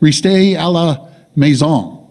Restez à la maison.